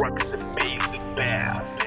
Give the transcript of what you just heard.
Rocks amazing bass.